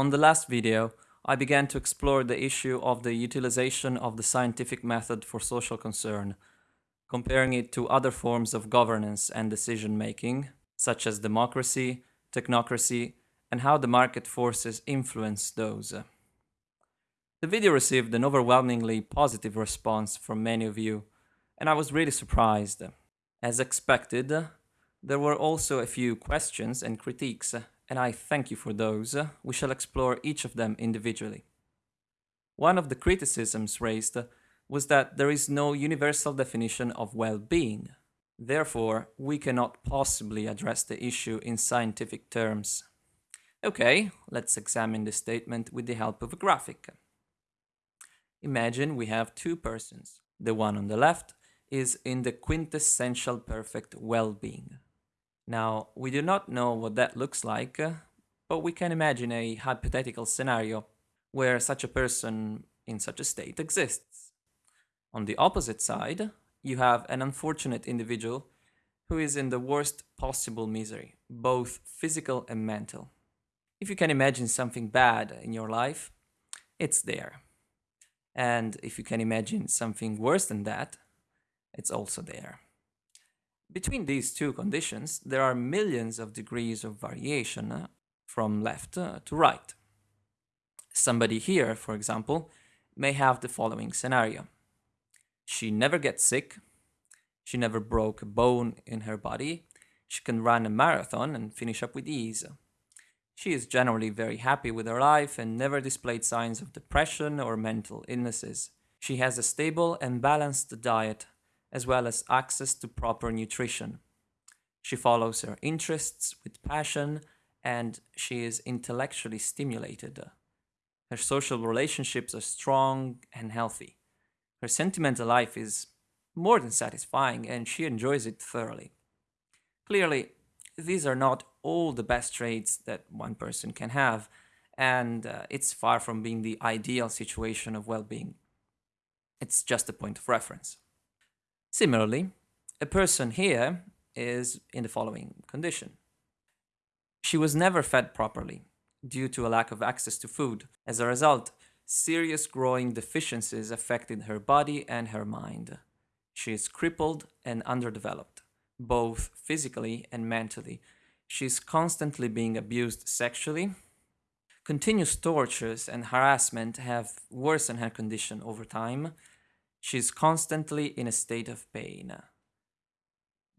On the last video, I began to explore the issue of the utilization of the scientific method for social concern, comparing it to other forms of governance and decision making, such as democracy, technocracy, and how the market forces influence those. The video received an overwhelmingly positive response from many of you, and I was really surprised. As expected, there were also a few questions and critiques, and I thank you for those. We shall explore each of them individually. One of the criticisms raised was that there is no universal definition of well-being. Therefore, we cannot possibly address the issue in scientific terms. Okay, let's examine this statement with the help of a graphic. Imagine we have two persons. The one on the left is in the quintessential perfect well-being. Now, we do not know what that looks like, uh, but we can imagine a hypothetical scenario where such a person in such a state exists. On the opposite side, you have an unfortunate individual who is in the worst possible misery, both physical and mental. If you can imagine something bad in your life, it's there. And if you can imagine something worse than that, it's also there. Between these two conditions, there are millions of degrees of variation uh, from left uh, to right. Somebody here, for example, may have the following scenario. She never gets sick, she never broke a bone in her body, she can run a marathon and finish up with ease. She is generally very happy with her life and never displayed signs of depression or mental illnesses. She has a stable and balanced diet, as well as access to proper nutrition. She follows her interests with passion and she is intellectually stimulated. Her social relationships are strong and healthy. Her sentimental life is more than satisfying and she enjoys it thoroughly. Clearly, these are not all the best traits that one person can have, and uh, it's far from being the ideal situation of well-being. It's just a point of reference. Similarly, a person here is in the following condition. She was never fed properly due to a lack of access to food. As a result, serious growing deficiencies affected her body and her mind. She is crippled and underdeveloped, both physically and mentally, She is constantly being abused sexually. Continuous tortures and harassment have worsened her condition over time. She's constantly in a state of pain.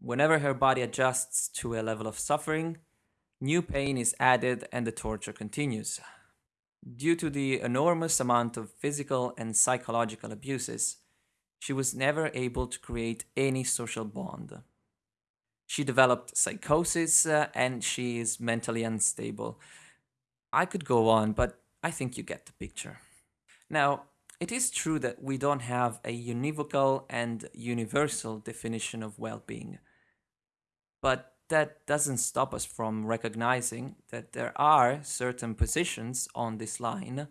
Whenever her body adjusts to a level of suffering, new pain is added and the torture continues. Due to the enormous amount of physical and psychological abuses, she was never able to create any social bond. She developed psychosis uh, and she is mentally unstable. I could go on, but I think you get the picture. Now, it is true that we don't have a univocal and universal definition of well-being. But that doesn't stop us from recognizing that there are certain positions on this line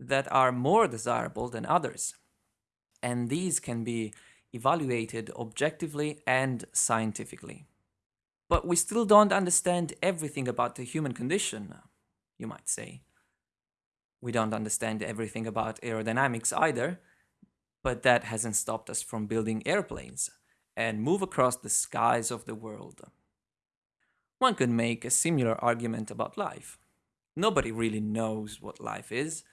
that are more desirable than others. And these can be evaluated objectively and scientifically. But we still don't understand everything about the human condition, you might say. We don't understand everything about aerodynamics either, but that hasn't stopped us from building airplanes and move across the skies of the world. One could make a similar argument about life. Nobody really knows what life is,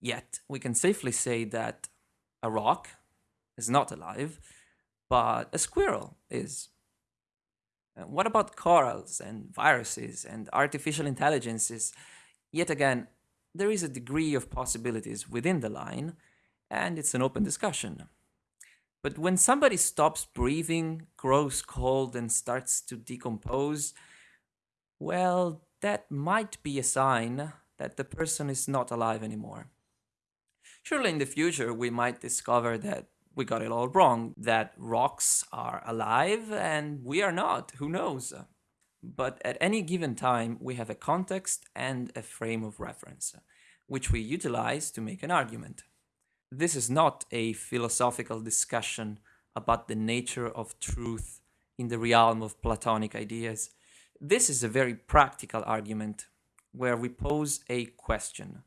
yet we can safely say that a rock is not alive, but a squirrel is. Uh, what about corals and viruses and artificial intelligences? Yet again, there is a degree of possibilities within the line, and it's an open discussion. But when somebody stops breathing, grows cold, and starts to decompose, well, that might be a sign that the person is not alive anymore. Surely in the future we might discover that we got it all wrong, that rocks are alive and we are not, who knows? But at any given time, we have a context and a frame of reference, which we utilize to make an argument. This is not a philosophical discussion about the nature of truth in the realm of Platonic ideas. This is a very practical argument, where we pose a question.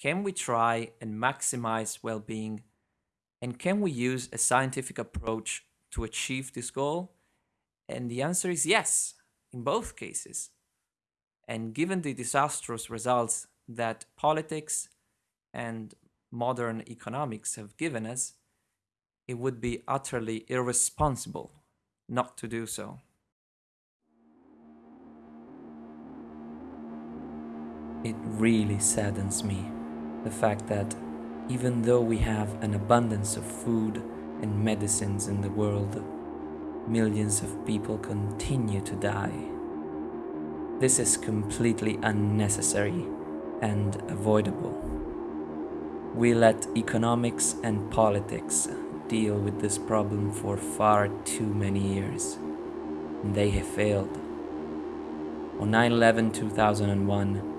Can we try and maximize well being? And can we use a scientific approach to achieve this goal? And the answer is yes, in both cases. And given the disastrous results that politics and modern economics have given us, it would be utterly irresponsible not to do so. It really saddens me, the fact that even though we have an abundance of food and medicines in the world, millions of people continue to die. This is completely unnecessary and avoidable. We let economics and politics deal with this problem for far too many years. And they have failed. On 9 11 2001,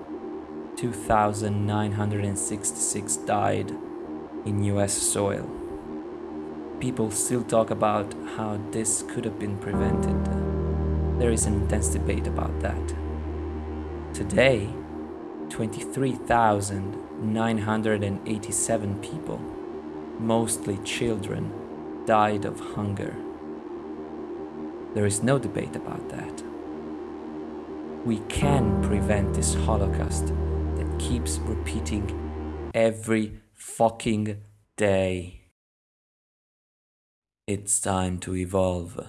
2,966 died in US soil. People still talk about how this could have been prevented. There is an intense debate about that. Today, 23,987 people, mostly children, died of hunger. There is no debate about that. We can prevent this Holocaust that keeps repeating every fucking day. It's time to evolve.